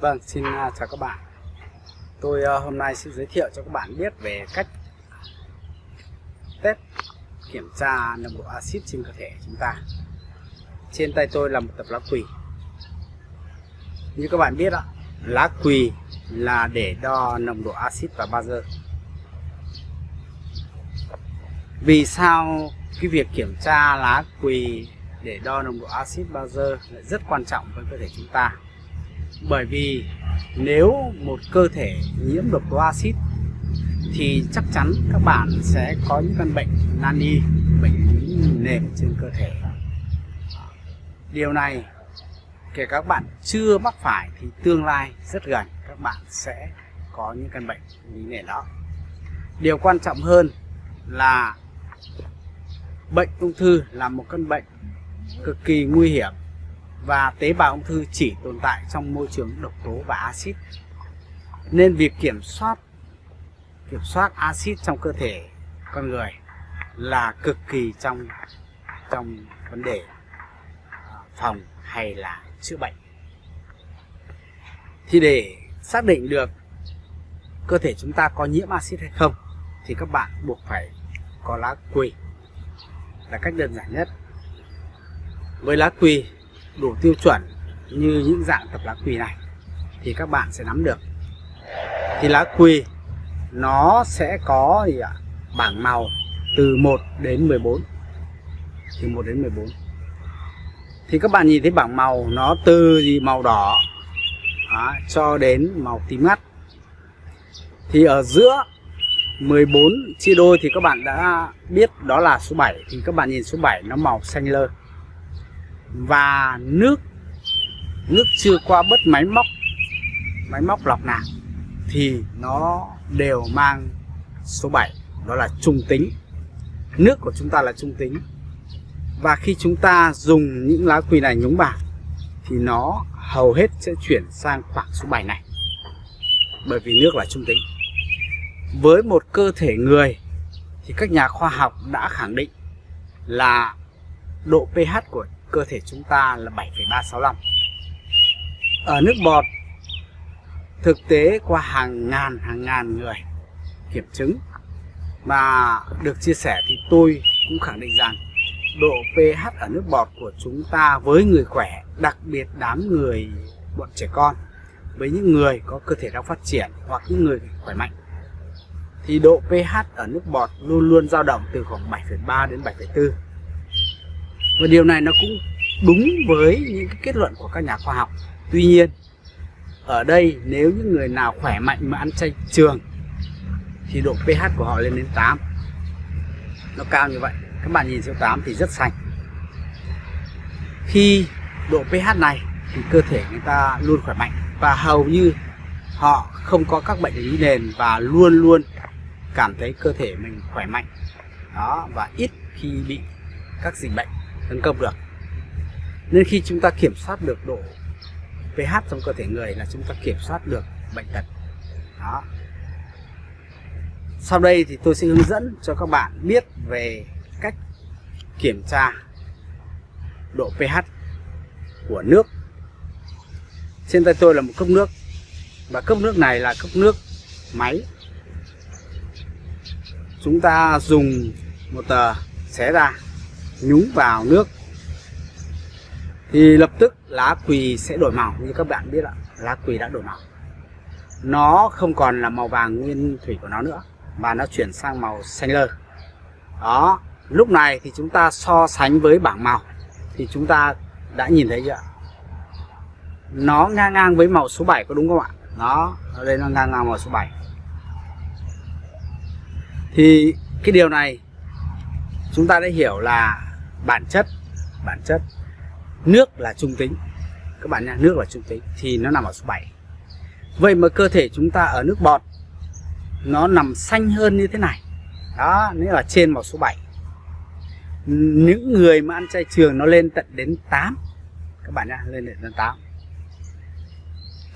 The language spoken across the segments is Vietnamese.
Vâng, xin à, chào các bạn. Tôi à, hôm nay sẽ giới thiệu cho các bạn biết về cách test kiểm tra nồng độ axit trên cơ thể chúng ta. Trên tay tôi là một tập lá quỳ. Như các bạn biết đó lá quỳ là để đo nồng độ axit và bazơ. Vì sao cái việc kiểm tra lá quỳ để đo nồng độ axit bazơ lại rất quan trọng với cơ thể chúng ta? Bởi vì nếu một cơ thể nhiễm độc tố axit, thì chắc chắn các bạn sẽ có những căn bệnh nani, bệnh nền trên cơ thể. Điều này, kể các bạn chưa mắc phải thì tương lai rất gần các bạn sẽ có những căn bệnh lý nền đó. Điều quan trọng hơn là bệnh ung thư là một căn bệnh cực kỳ nguy hiểm và tế bào ung thư chỉ tồn tại trong môi trường độc tố và axit. Nên việc kiểm soát kiểm soát axit trong cơ thể con người là cực kỳ trong trong vấn đề à, phòng hay là chữa bệnh. Thì để xác định được cơ thể chúng ta có nhiễm axit hay không, thì các bạn buộc phải có lá quỳ là cách đơn giản nhất. Với lá quỳ đủ tiêu chuẩn như những dạng tập lá quỳ này thì các bạn sẽ nắm được. Thì lá quỳ nó sẽ có gì ạ? Bảng màu từ 1 đến 14 từ 1 đến 14 thì các bạn nhìn thấy bảng màu nó từ gì? Màu đỏ đó, cho đến màu tím ngắt. Thì ở giữa 14 chia đôi thì các bạn đã biết đó là số 7 thì các bạn nhìn số 7 nó màu xanh lơ và nước nước chưa qua bất máy móc máy móc lọc nào thì nó đều mang số 7 đó là trung tính. Nước của chúng ta là trung tính. Và khi chúng ta dùng những lá quỳ này nhúng vào, thì nó hầu hết sẽ chuyển sang khoảng số 7 này, bởi vì nước là trung tính. Với một cơ thể người, thì các nhà khoa học đã khẳng định là độ pH của cơ thể chúng ta là 7,365 ở nước bọt thực tế qua hàng ngàn hàng ngàn người kiểm chứng mà được chia sẻ thì tôi cũng khẳng định rằng độ pH ở nước bọt của chúng ta với người khỏe đặc biệt đám người bọn trẻ con với những người có cơ thể đang phát triển hoặc những người khỏe mạnh thì độ pH ở nước bọt luôn luôn dao động từ khoảng 7,3 đến 7,4 và điều này nó cũng đúng với những cái kết luận của các nhà khoa học. Tuy nhiên, ở đây nếu những người nào khỏe mạnh mà ăn chay trường, thì độ pH của họ lên đến 8 nó cao như vậy. Các bạn nhìn số 8 thì rất sạch. Khi độ pH này thì cơ thể người ta luôn khỏe mạnh. Và hầu như họ không có các bệnh lý nền và luôn luôn cảm thấy cơ thể mình khỏe mạnh. Đó, và ít khi bị các dịch bệnh tấn công được. Nên khi chúng ta kiểm soát được độ pH trong cơ thể người là chúng ta kiểm soát được bệnh tật. Đó. Sau đây thì tôi sẽ hướng dẫn cho các bạn biết về cách kiểm tra độ pH của nước. Trên tay tôi là một cốc nước và cốc nước này là cốc nước máy. Chúng ta dùng một tờ xé ra nhúng vào nước. Thì lập tức lá quỳ sẽ đổi màu, như các bạn biết ạ. Lá quỳ đã đổi màu. Nó không còn là màu vàng nguyên thủy của nó nữa, mà nó chuyển sang màu xanh lơ. Đó, lúc này thì chúng ta so sánh với bảng màu. Thì chúng ta đã nhìn thấy chưa nó ngang ngang với màu số 7 có đúng không ạ? Nó ở đây nó ngang ngang màu số 7 thì cái điều này chúng ta đã hiểu là bản chất bản chất. Nước là trung tính. Các bạn nhá nước là trung tính thì nó nằm ở số 7 vậy mà cơ thể chúng ta ở nước bọt, nó nằm xanh hơn như thế này. Đó nếu là trên màu số 7 những người mà ăn chay trường nó lên tận đến 8 các bạn nhá lên đến 8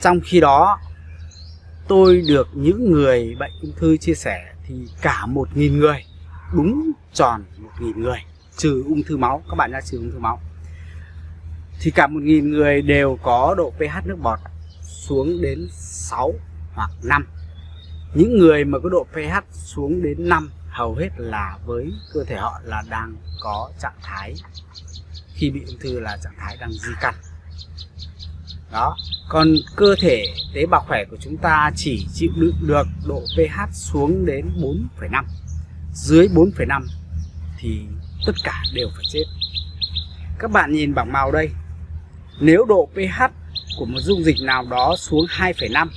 trong khi đó, tôi được những người bệnh ung thư chia sẻ thì cả một nghìn người, đúng tròn một nghìn người trừ ung thư máu các bạn nhá trừ ung thư máu. Thì cả một nghìn người đều có độ pH nước bọt xuống đến 6 hoặc 5 những người mà có độ pH xuống đến 5 hầu hết là với cơ thể họ là đang có trạng thái khi bị ung thư là trạng thái đang di căn. Đó còn cơ thể tế bào khỏe của chúng ta chỉ chịu đựng được độ pH xuống đến 4,5 dưới 4,5 thì tất cả đều phải chết. Các bạn nhìn bảng màu đây. Nếu độ pH của một dung dịch nào đó xuống 2,5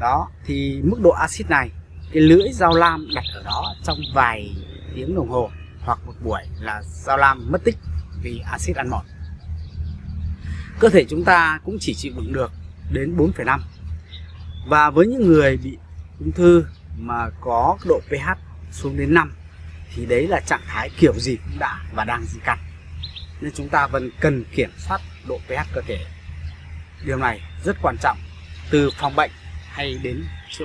đó thì mức độ axit này cái lưỡi dao lam đặt ở đó trong vài tiếng đồng hồ hoặc một buổi là dao lam mất tích vì axit ăn mòn. Cơ thể chúng ta cũng chỉ chịu đựng được đến 4,5 và với những người bị ung thư mà có độ pH xuống đến 5 thì đấy là trạng thái kiểu gì cũng đã và đang di căn. Nên chúng ta vẫn cần kiểm soát độ pH cơ thể. Điều này rất quan trọng từ phòng bệnh hay đến chữa